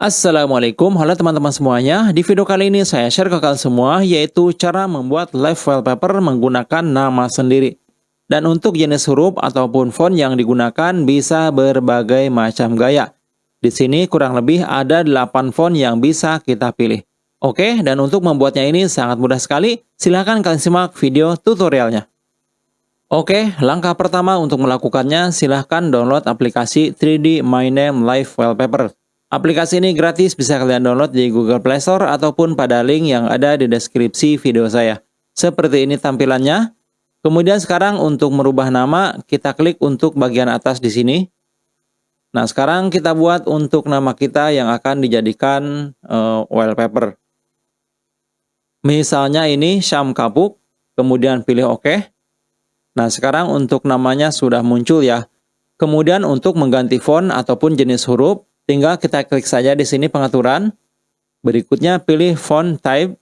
Assalamualaikum, halo teman-teman semuanya. Di video kali ini saya share ke kalian semua yaitu cara membuat live wallpaper menggunakan nama sendiri. Dan untuk jenis huruf ataupun font yang digunakan bisa berbagai macam gaya. Di sini kurang lebih ada 8 font yang bisa kita pilih. Oke, dan untuk membuatnya ini sangat mudah sekali. Silahkan kalian simak video tutorialnya. Oke, langkah pertama untuk melakukannya silahkan download aplikasi 3D My Name Live Wallpaper. Aplikasi ini gratis bisa kalian download di Google Play Store ataupun pada link yang ada di deskripsi video saya. Seperti ini tampilannya. Kemudian sekarang untuk merubah nama, kita klik untuk bagian atas di sini. Nah, sekarang kita buat untuk nama kita yang akan dijadikan uh, wallpaper. Misalnya ini Syam Kapuk, kemudian pilih OK. Nah, sekarang untuk namanya sudah muncul ya. Kemudian untuk mengganti font ataupun jenis huruf, Tinggal kita klik saja di sini pengaturan. Berikutnya pilih font type.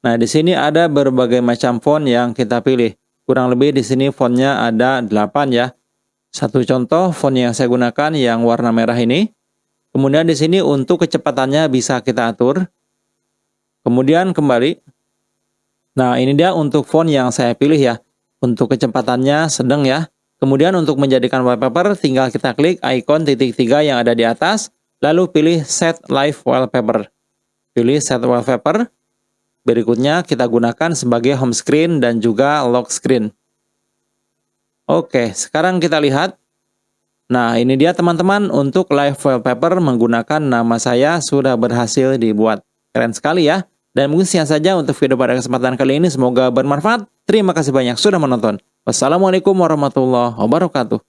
Nah, di sini ada berbagai macam font yang kita pilih. Kurang lebih di sini fontnya ada 8 ya. Satu contoh font yang saya gunakan yang warna merah ini. Kemudian di sini untuk kecepatannya bisa kita atur. Kemudian kembali. Nah, ini dia untuk font yang saya pilih ya. Untuk kecepatannya sedang ya. Kemudian untuk menjadikan wallpaper, tinggal kita klik icon titik tiga yang ada di atas, lalu pilih Set Live Wallpaper. Pilih Set Wallpaper. Berikutnya kita gunakan sebagai home screen dan juga lock screen. Oke, sekarang kita lihat. Nah, ini dia teman-teman untuk live wallpaper menggunakan nama saya sudah berhasil dibuat. Keren sekali ya. Dan mungkin sekian saja untuk video pada kesempatan kali ini. Semoga bermanfaat. Terima kasih banyak sudah menonton. Wassalamualaikum warahmatullahi wabarakatuh.